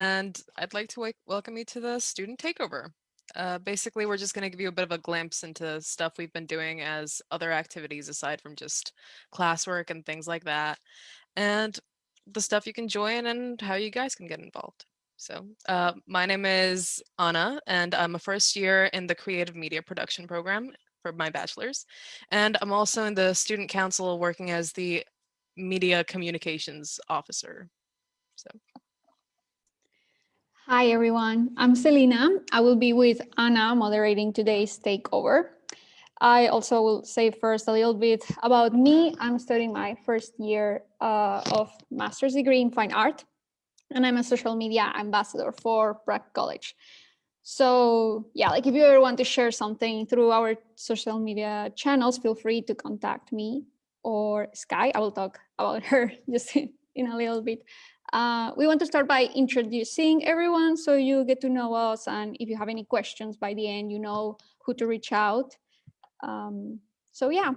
and I'd like to welcome you to the student takeover. Uh, basically, we're just going to give you a bit of a glimpse into stuff we've been doing as other activities aside from just classwork and things like that, and the stuff you can join and how you guys can get involved. So uh, my name is Anna, and I'm a first year in the creative media production program for my bachelor's. And I'm also in the student council working as the media communications officer. So. Hi, everyone. I'm Selina. I will be with Anna moderating today's takeover. I also will say first a little bit about me. I'm studying my first year uh, of master's degree in fine art, and I'm a social media ambassador for Prague College. So yeah, like if you ever want to share something through our social media channels, feel free to contact me or Sky. I will talk about her just in a little bit. Uh, we want to start by introducing everyone so you get to know us and if you have any questions by the end, you know who to reach out. Um, so yeah,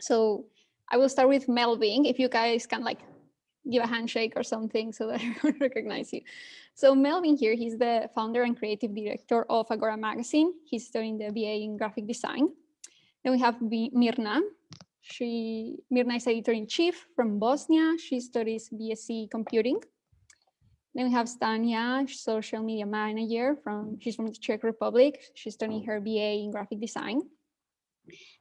so I will start with Melvin. If you guys can like give a handshake or something so that everyone recognize you. So Melvin here, he's the founder and creative director of Agora Magazine. He's studying the BA in graphic design. Then we have Mirna. She, Mirna is editor-in-chief from Bosnia. She studies BSc computing. Then we have Stania, social media manager from, she's from the Czech Republic. She's studying her BA in graphic design.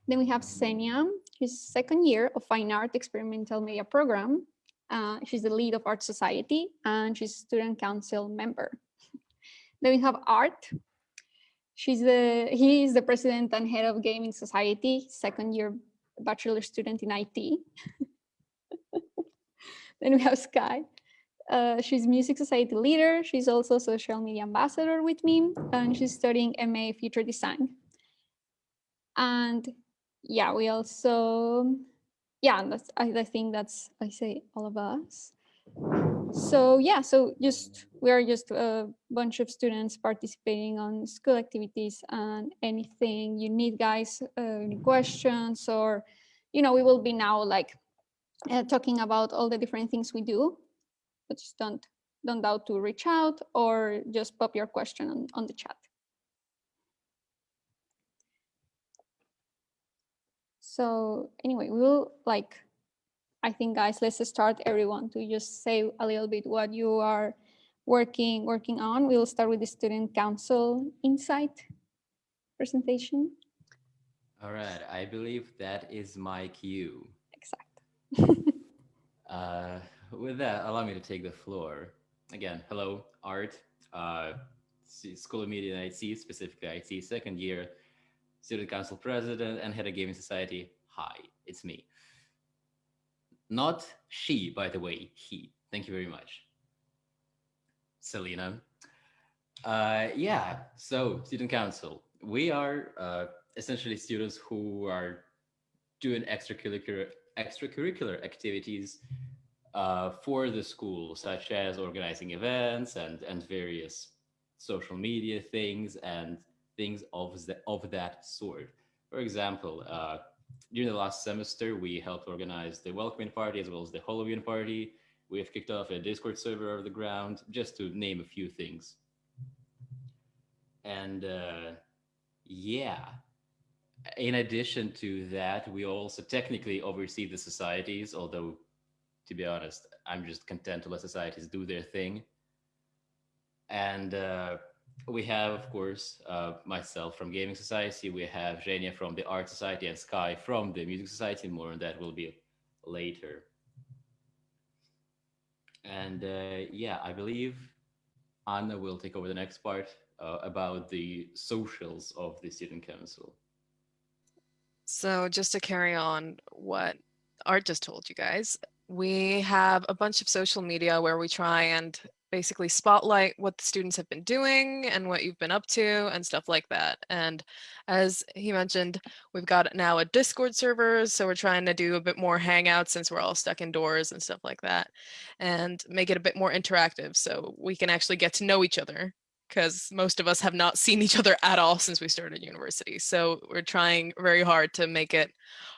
Then we have Senia, she's second year of fine art experimental media program. Uh, she's the lead of Art Society and she's student council member. then we have Art. She's the, he is the president and head of Gaming Society, second year bachelor student in IT. then we have Sky. Uh, she's Music Society leader. She's also social media ambassador with me, and she's studying MA Future Design. And yeah, we also yeah, that's I, I think that's I say all of us. So yeah, so just we are just a bunch of students participating on school activities and anything you need, guys, uh, any questions or, you know, we will be now like uh, talking about all the different things we do, but just don't don't doubt to reach out or just pop your question on, on the chat. So anyway, we'll like, I think guys, let's start everyone to just say a little bit what you are working working on. We'll start with the student council insight presentation. All right, I believe that is my cue. Exactly. uh, with that, allow me to take the floor. Again, hello, Art, uh, School of Media and IT, specifically IT, second year, student council president and head of gaming society. Hi, it's me. Not she, by the way, he. Thank you very much. Selena. Uh, yeah, so student council. We are uh, essentially students who are doing extracurricular extracurricular activities uh, for the school, such as organizing events and, and various social media things and things of, the, of that sort. For example, uh, during the last semester, we helped organize the welcoming party as well as the Halloween party. We have kicked off a Discord server over the ground, just to name a few things. And uh, yeah, in addition to that, we also technically oversee the societies, although to be honest, I'm just content to let societies do their thing. And uh, we have, of course, uh, myself from Gaming Society. We have Zhenya from the Art Society and Sky from the Music Society. More on that will be later. And uh, yeah, I believe Anna will take over the next part uh, about the socials of the Student Council. So just to carry on what Art just told you guys, we have a bunch of social media where we try and basically spotlight what the students have been doing and what you've been up to and stuff like that. And as he mentioned, we've got now a Discord server, so we're trying to do a bit more hangouts since we're all stuck indoors and stuff like that, and make it a bit more interactive so we can actually get to know each other because most of us have not seen each other at all since we started university. So we're trying very hard to make it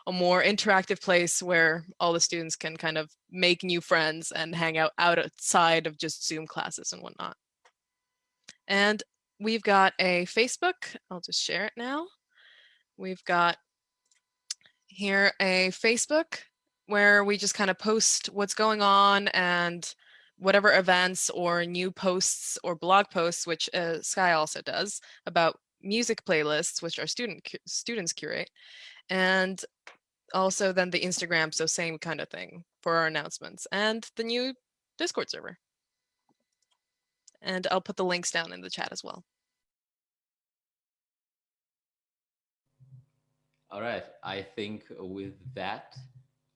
a more interactive place where all the students can kind of make new friends and hang out outside of just Zoom classes and whatnot. And we've got a Facebook. I'll just share it now. We've got here a Facebook where we just kind of post what's going on and whatever events or new posts or blog posts, which uh, Sky also does, about music playlists, which our student students curate, and also then the Instagram, so same kind of thing for our announcements, and the new Discord server. And I'll put the links down in the chat as well. All right, I think with that,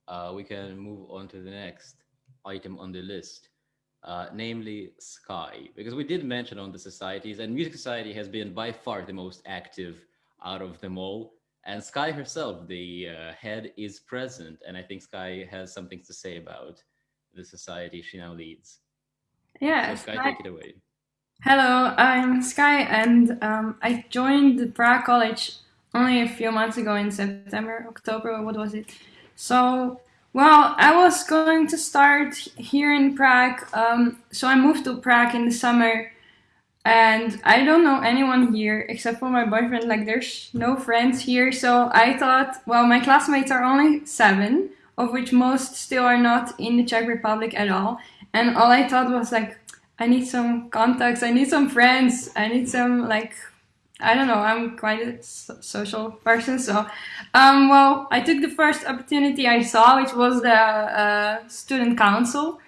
uh, we can move on to the next item on the list uh, namely Sky, because we did mention on the societies and Music Society has been by far the most active out of them all. And Sky herself, the uh, head, is present. And I think Sky has something to say about the society she now leads. Yeah. So Sky, Sky, take it away. Hello, I'm Sky, and um, I joined the Prague College only a few months ago in September, October, what was it? So well, I was going to start here in Prague. Um, so I moved to Prague in the summer and I don't know anyone here except for my boyfriend. Like there's no friends here. So I thought, well, my classmates are only seven, of which most still are not in the Czech Republic at all. And all I thought was like, I need some contacts. I need some friends. I need some like I don't know, I'm quite a social person. So, um, well, I took the first opportunity I saw, which was the uh, student council.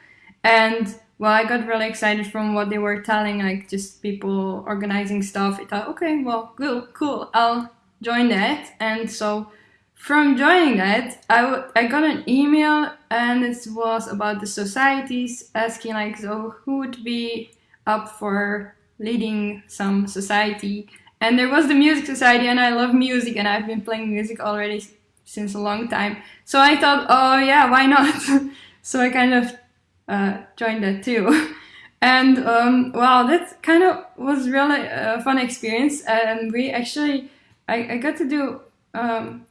And well, I got really excited from what they were telling, like just people organizing stuff. I thought, okay, well, cool, cool, I'll join that. And so from joining that, I, I got an email and it was about the societies asking like, so who would be up for leading some society? And there was the Music Society, and I love music, and I've been playing music already since a long time. So I thought, oh yeah, why not? so I kind of uh, joined that too. and um, wow, that kind of was really a fun experience. And we actually, I, I got to do um,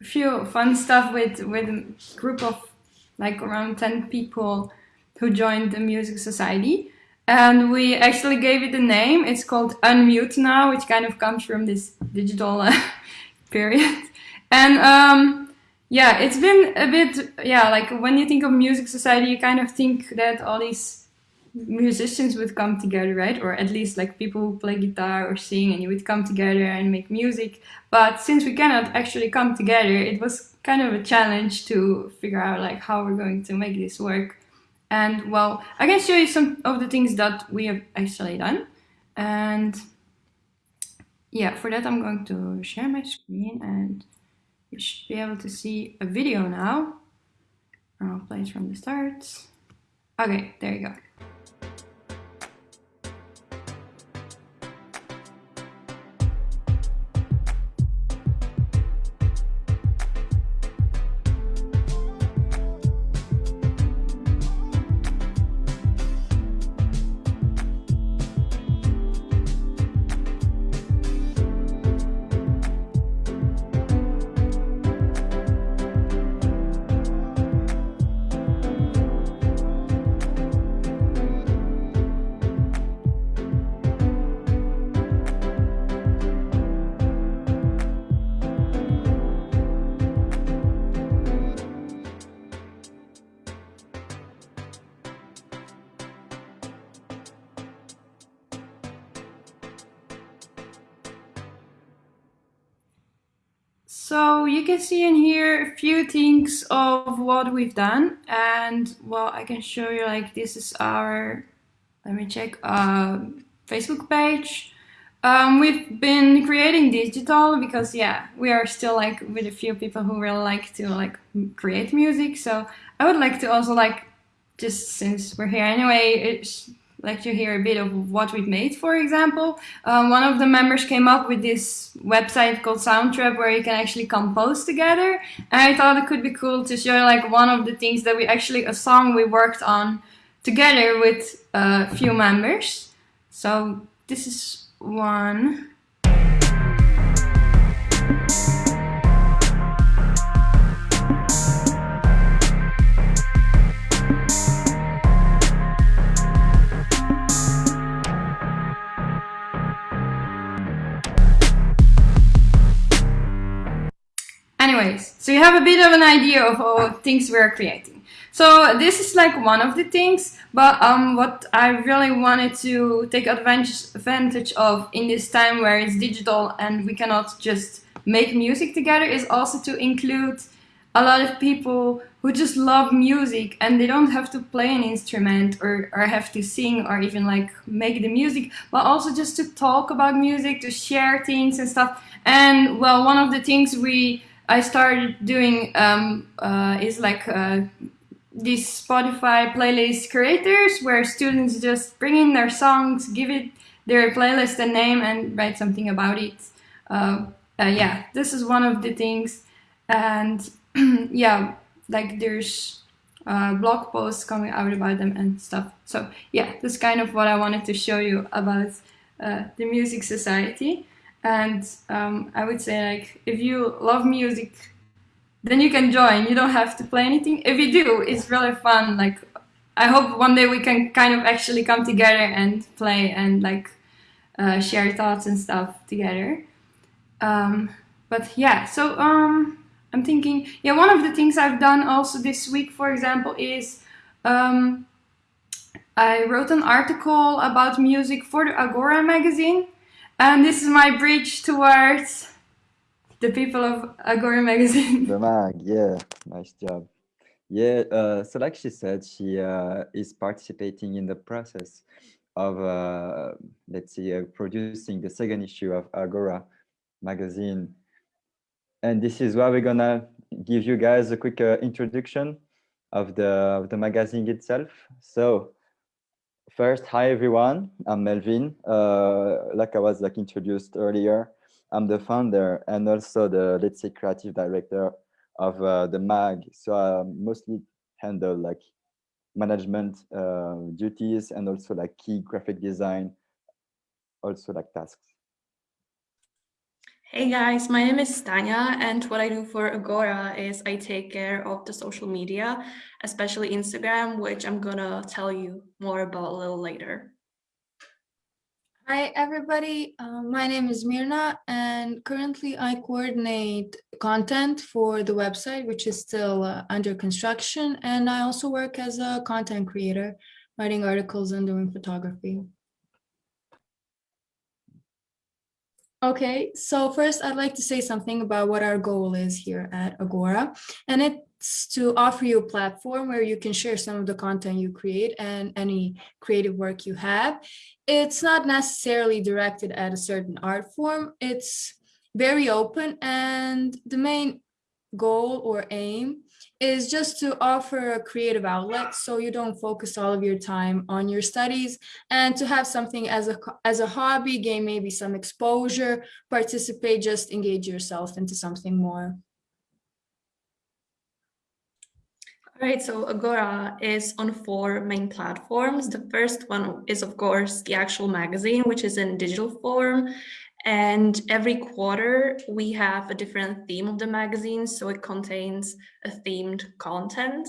a few fun stuff with with a group of like around 10 people who joined the Music Society and we actually gave it a name. It's called Unmute now, which kind of comes from this digital uh, period. And um, yeah, it's been a bit, yeah, like when you think of music society, you kind of think that all these musicians would come together, right? Or at least like people who play guitar or sing and you would come together and make music. But since we cannot actually come together, it was kind of a challenge to figure out like how we're going to make this work. And well, I can show you some of the things that we have actually done. And yeah, for that I'm going to share my screen and you should be able to see a video now. I'll play it from the start. Okay, there you go. You can see in here a few things of what we've done. And well I can show you like this is our let me check uh, Facebook page. Um, we've been creating digital because yeah we are still like with a few people who really like to like create music. So I would like to also like just since we're here anyway to hear a bit of what we've made, for example. Um, one of the members came up with this website called Soundtrap where you can actually compose together. And I thought it could be cool to show like one of the things that we actually, a song we worked on together with a few members. So this is one. So you have a bit of an idea of all things we're creating. So this is like one of the things, but um, what I really wanted to take advantage advantage of in this time where it's digital and we cannot just make music together is also to include a lot of people who just love music and they don't have to play an instrument or, or have to sing or even like make the music, but also just to talk about music, to share things and stuff. And well, one of the things we I started doing um, uh, is like uh, these Spotify playlist creators where students just bring in their songs, give it their playlist a name, and write something about it. Uh, uh yeah, this is one of the things, and yeah, like there's uh, blog posts coming out about them and stuff. So yeah, that's kind of what I wanted to show you about uh, the Music Society. And um, I would say like if you love music, then you can join. You don't have to play anything. If you do, it's really fun. Like I hope one day we can kind of actually come together and play and like uh, share thoughts and stuff together. Um, but yeah, so um, I'm thinking, yeah, one of the things I've done also this week, for example, is um, I wrote an article about music for the Agora magazine. And this is my bridge towards the people of Agora magazine. The mag, yeah, nice job. Yeah, uh, so like she said, she uh, is participating in the process of, uh, let's see, uh, producing the second issue of Agora magazine. And this is why we're gonna give you guys a quick uh, introduction of the, of the magazine itself. So First, hi everyone. I'm Melvin. Uh, like I was like introduced earlier, I'm the founder and also the let's say creative director of uh, the mag. So I mostly handle like management uh, duties and also like key graphic design, also like tasks. Hey guys, my name is Tanya and what I do for Agora is I take care of the social media, especially Instagram, which I'm gonna tell you more about a little later. Hi everybody, uh, my name is Mirna and currently I coordinate content for the website, which is still uh, under construction. And I also work as a content creator, writing articles and doing photography. Okay, so first I'd like to say something about what our goal is here at Agora. And it's to offer you a platform where you can share some of the content you create and any creative work you have. It's not necessarily directed at a certain art form. It's very open and the main goal or aim is just to offer a creative outlet so you don't focus all of your time on your studies and to have something as a as a hobby gain maybe some exposure participate just engage yourself into something more All right, so Agora is on four main platforms. The first one is, of course, the actual magazine, which is in digital form. And every quarter we have a different theme of the magazine, so it contains a themed content.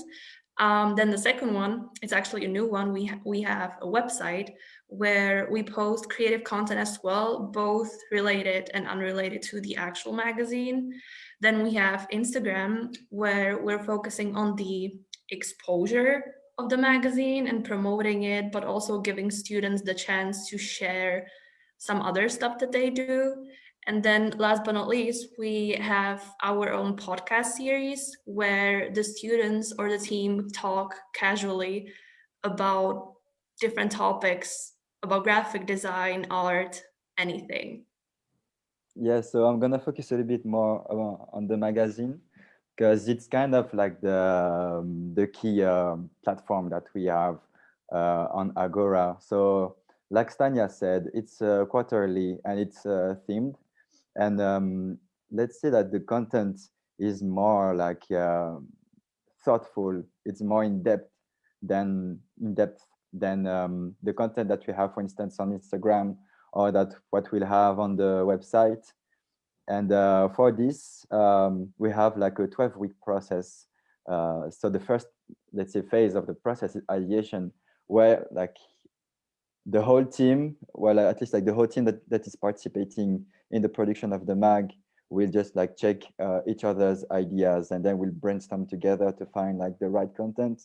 Um, then the second one, it's actually a new one. We, ha we have a website where we post creative content as well, both related and unrelated to the actual magazine. Then we have Instagram, where we're focusing on the exposure of the magazine and promoting it, but also giving students the chance to share some other stuff that they do. And then last but not least, we have our own podcast series where the students or the team talk casually about different topics about graphic design, art, anything. Yeah, so I'm gonna focus a little bit more on the magazine because it's kind of like the um, the key um, platform that we have uh, on Agora. So like Stania said, it's uh, quarterly and it's uh, themed. And um, let's say that the content is more like uh, thoughtful. It's more in depth than in depth than um, the content that we have, for instance, on Instagram or that what we'll have on the website. And uh, for this, um, we have like a 12 week process. Uh, so the first, let's say, phase of the process is ideation, where like the whole team, well, at least like the whole team that, that is participating in the production of the mag will just like check uh, each other's ideas and then we'll brainstorm together to find like the right content.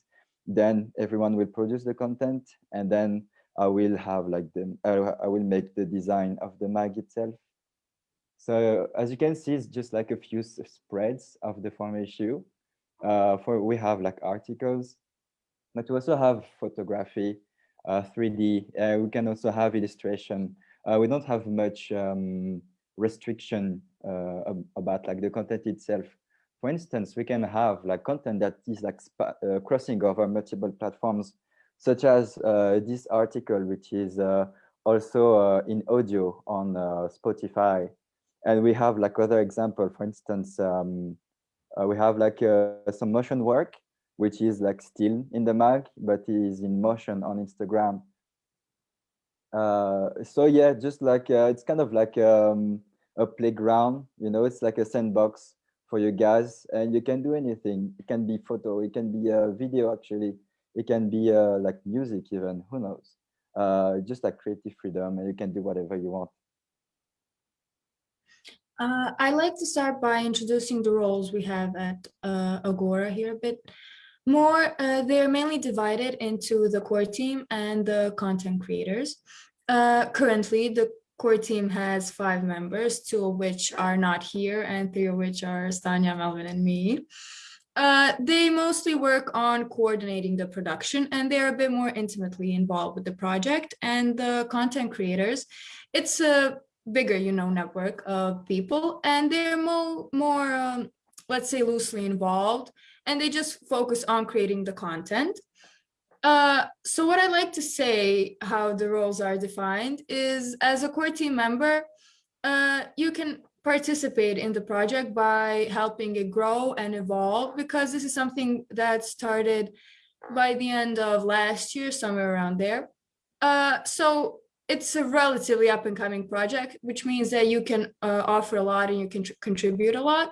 Then everyone will produce the content and then I will have like the, uh, I will make the design of the mag itself. So as you can see, it's just like a few spreads of the form issue. Uh, for we have like articles, but we also have photography, 3D. Uh, we can also have illustration. Uh, we don't have much um, restriction uh, about like the content itself. For instance, we can have like content that is like uh, crossing over multiple platforms, such as this article, which is also in audio on Spotify. And we have like other example, for instance, um, we have like some motion work which is like still in the mag, but is in motion on Instagram. Uh, so yeah, just like uh, it's kind of like um, a playground, you know, it's like a sandbox for you guys, and you can do anything. It can be photo, it can be a video actually, it can be uh, like music even. Who knows? Uh, just like creative freedom, and you can do whatever you want. Uh, I like to start by introducing the roles we have at uh, Agora here a bit more, uh, they're mainly divided into the core team and the content creators. Uh, currently, the core team has five members, two of which are not here and three of which are Stanya, Melvin, and me. Uh, they mostly work on coordinating the production and they're a bit more intimately involved with the project and the content creators. It's a bigger, you know, network of people and they're more, more um, let's say loosely involved and they just focus on creating the content. Uh, so what I like to say how the roles are defined is as a core team member, uh, you can participate in the project by helping it grow and evolve because this is something that started by the end of last year, somewhere around there. Uh, so it's a relatively up and coming project, which means that you can uh, offer a lot and you can contribute a lot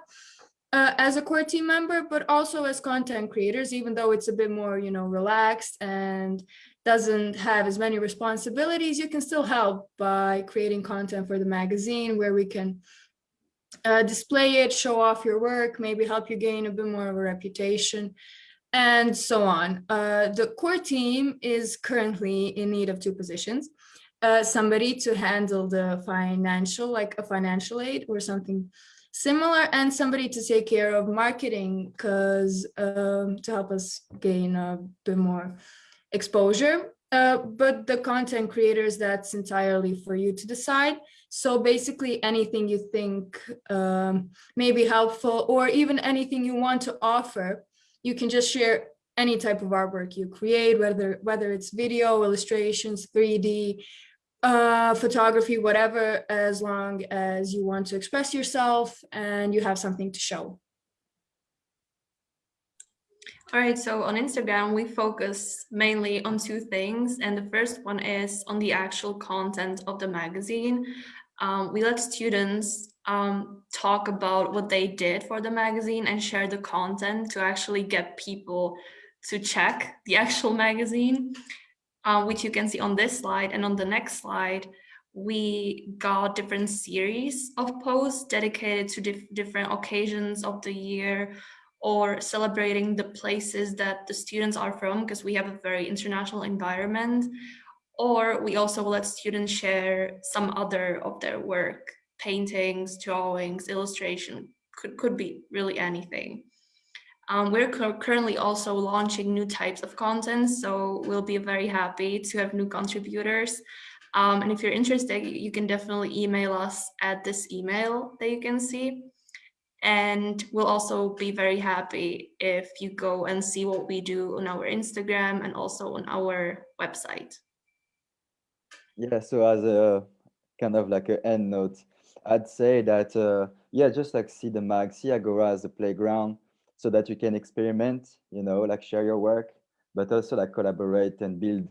uh, as a core team member, but also as content creators, even though it's a bit more, you know, relaxed and doesn't have as many responsibilities, you can still help by creating content for the magazine where we can uh, display it, show off your work, maybe help you gain a bit more of a reputation and so on. Uh, the core team is currently in need of two positions. Uh, somebody to handle the financial, like a financial aid or something similar and somebody to take care of marketing because um, to help us gain a bit more exposure. Uh, but the content creators that's entirely for you to decide. So basically anything you think um, may be helpful or even anything you want to offer you can just share any type of artwork you create whether whether it's video illustrations 3d uh, photography, whatever, as long as you want to express yourself and you have something to show. All right, so on Instagram, we focus mainly on two things. And the first one is on the actual content of the magazine. Um, we let students um, talk about what they did for the magazine and share the content to actually get people to check the actual magazine uh, which you can see on this slide. And on the next slide, we got different series of posts dedicated to dif different occasions of the year or celebrating the places that the students are from because we have a very international environment or we also let students share some other of their work paintings drawings illustration could could be really anything um, we're currently also launching new types of content, so we'll be very happy to have new contributors. Um, and if you're interested, you can definitely email us at this email that you can see. And we'll also be very happy if you go and see what we do on our Instagram and also on our website. Yeah, so as a kind of like an end note, I'd say that, uh, yeah, just like see the mag, see Agora as a playground, so that you can experiment, you know, like share your work, but also like collaborate and build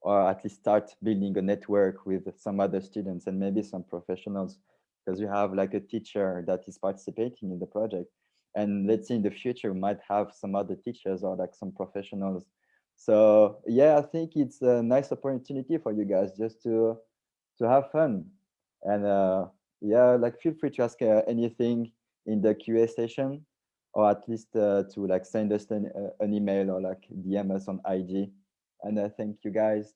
or at least start building a network with some other students and maybe some professionals because you have like a teacher that is participating in the project. And let's say in the future we might have some other teachers or like some professionals. So yeah i think it's a nice opportunity for you guys just to to have fun. And uh yeah like feel free to ask uh, anything in the qa session or at least uh, to like send us an, uh, an email or like dm us on ig and uh, thank you guys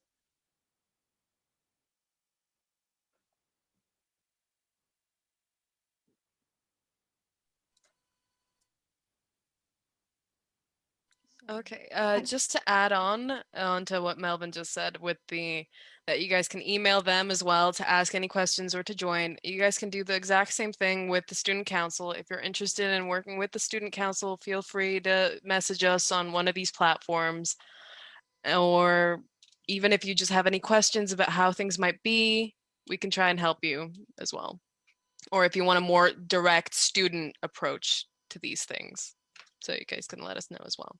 Okay, uh, just to add on onto what Melvin just said with the that you guys can email them as well to ask any questions or to join. You guys can do the exact same thing with the student council. If you're interested in working with the student council, feel free to message us on one of these platforms. Or even if you just have any questions about how things might be, we can try and help you as well. Or if you want a more direct student approach to these things. So you guys can let us know as well.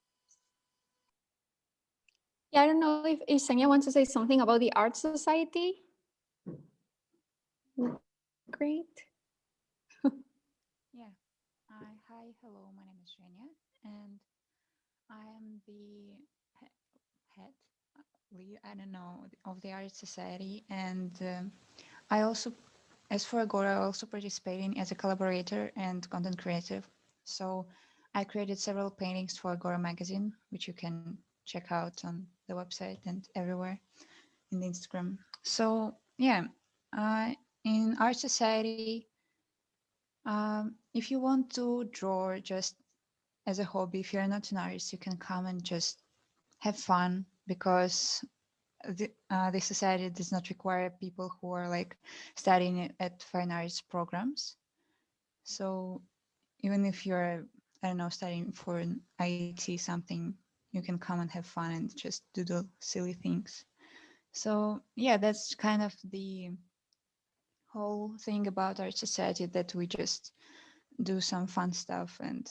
Yeah, I don't know if, Senya wants to say something about the Art Society. Great. Yeah. Hi, hi, hello. My name is Zhenya, and I am the head, uh, I don't know, of the Art Society. And um, I also, as for Agora, I also participating as a collaborator and content creator. So I created several paintings for Agora magazine, which you can check out on the website and everywhere in the Instagram. So yeah, uh, in Art Society, um, if you want to draw just as a hobby, if you're not an artist, you can come and just have fun because the, uh, the society does not require people who are like studying at fine arts programs. So even if you're, I don't know, studying for an IT something, you can come and have fun and just do the silly things. So yeah, that's kind of the whole thing about our society that we just do some fun stuff. And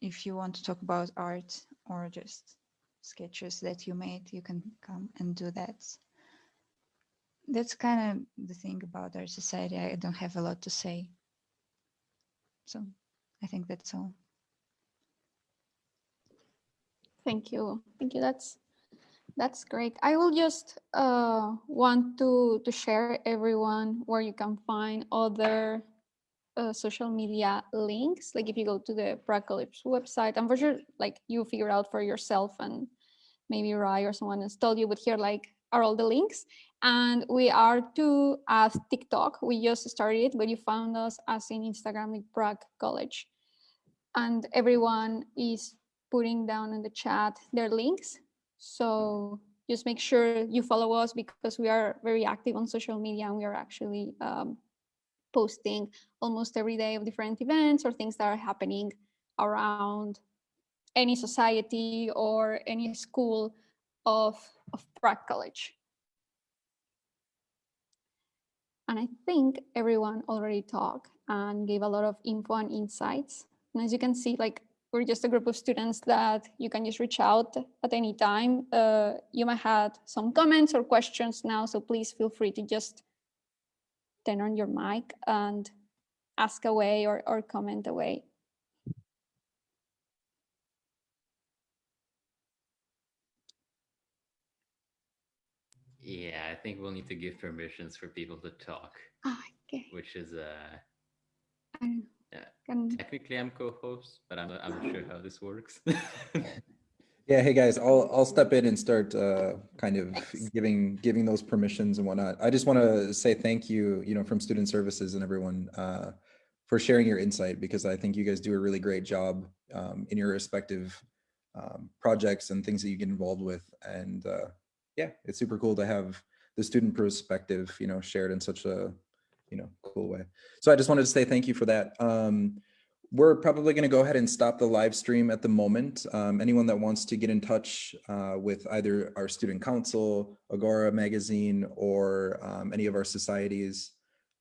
if you want to talk about art or just sketches that you made, you can come and do that. That's kind of the thing about our society. I don't have a lot to say. So I think that's all. Thank you. Thank you. That's that's great. I will just uh, want to to share everyone where you can find other uh, social media links. Like if you go to the Prague College website, I'm for sure like you figure out for yourself and maybe Rai or someone has told you, but here like are all the links. And we are too at TikTok. We just started, but you found us as in Instagram with Prague College. And everyone is putting down in the chat their links. So just make sure you follow us because we are very active on social media and we are actually um, posting almost every day of different events or things that are happening around any society or any school of, of Prague College. And I think everyone already talked and gave a lot of info and insights. And as you can see, like we're just a group of students that you can just reach out at any time. Uh, you might have some comments or questions now, so please feel free to just turn on your mic and ask away or, or comment away. Yeah, I think we'll need to give permissions for people to talk, Ah, okay. which is uh I yeah. can, Technically, I'm co-host, but I'm not, I'm not sure how this works. Yeah, hey guys, I'll I'll step in and start uh, kind of giving giving those permissions and whatnot. I just want to say thank you, you know, from Student Services and everyone uh, for sharing your insight because I think you guys do a really great job um, in your respective um, projects and things that you get involved with. And uh, yeah, it's super cool to have the student perspective, you know, shared in such a you know cool way. So I just wanted to say thank you for that. Um, we're probably going to go ahead and stop the live stream at the moment. Um, anyone that wants to get in touch uh, with either our student council, Agora magazine, or um, any of our societies,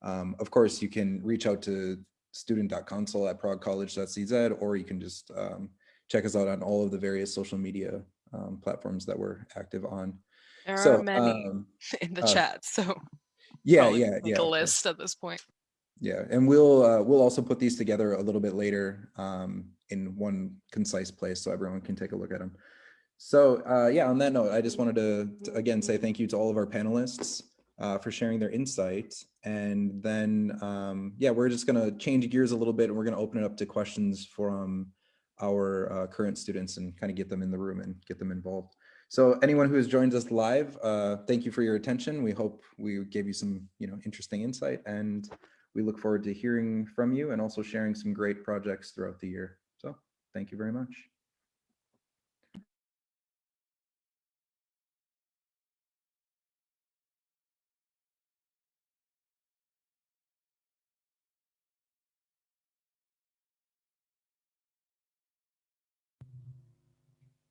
um, of course, you can reach out to student.council at praguecollege.cz, or you can just um, check us out on all of the various social media um, platforms that we're active on. There So, are many um, in the uh, chat, so yeah, yeah, make yeah. course. list at this point. Yeah, and we'll uh, we'll also put these together a little bit later um, in one concise place so everyone can take a look at them. So uh, yeah, on that note, I just wanted to, to again say thank you to all of our panelists uh, for sharing their insight. And then um, yeah, we're just gonna change gears a little bit and we're gonna open it up to questions from our uh, current students and kind of get them in the room and get them involved. So anyone who has joined us live, uh, thank you for your attention. We hope we gave you some you know interesting insight and we look forward to hearing from you and also sharing some great projects throughout the year. So thank you very much.